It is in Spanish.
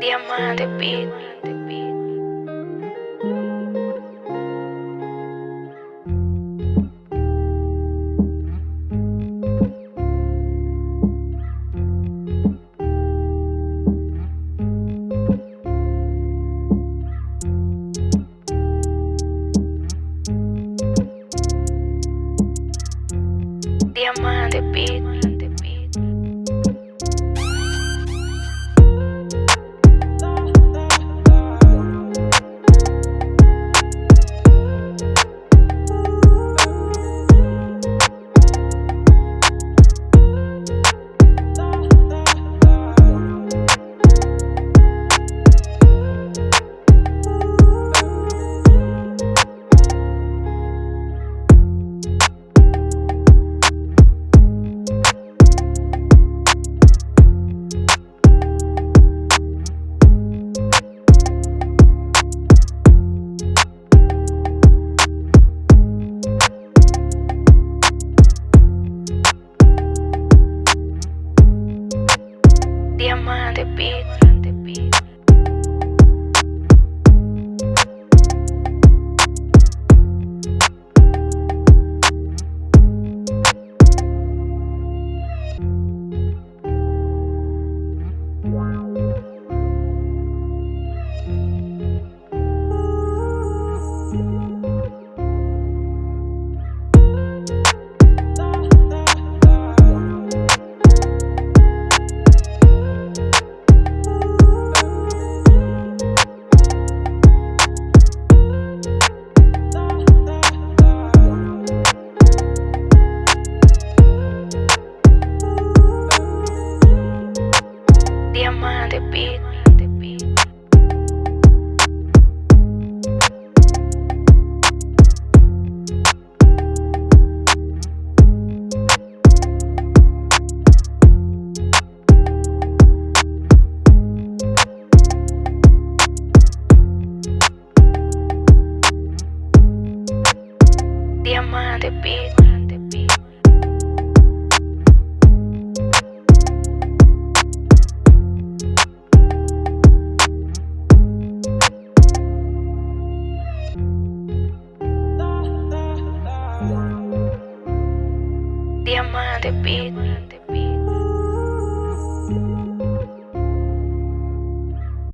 Diamante Beat. Diamante Beat. Diamante Beat. Diamante Beat. Diamante Beat. the beat.